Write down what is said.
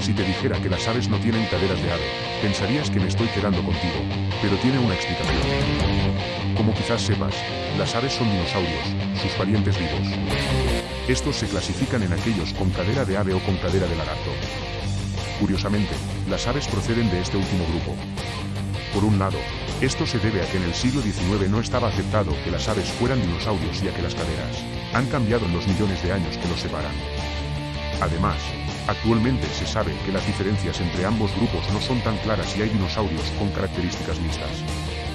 Si te dijera que las aves no tienen caderas de ave, pensarías que me estoy quedando contigo, pero tiene una explicación. Como quizás sepas, las aves son dinosaurios, sus parientes vivos. Estos se clasifican en aquellos con cadera de ave o con cadera de lagarto. Curiosamente, las aves proceden de este último grupo. Por un lado, esto se debe a que en el siglo XIX no estaba aceptado que las aves fueran dinosaurios y a que las caderas han cambiado en los millones de años que los separan. Además, actualmente se sabe que las diferencias entre ambos grupos no son tan claras y hay dinosaurios con características mixtas.